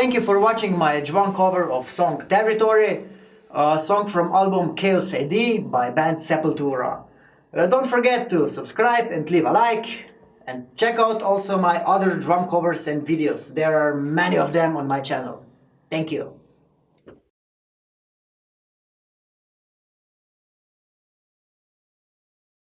Thank you for watching my drum cover of song Territory, a song from album Chaos AD by band Sepultura. Uh, don't forget to subscribe and leave a like and check out also my other drum covers and videos. There are many of them on my channel. Thank you.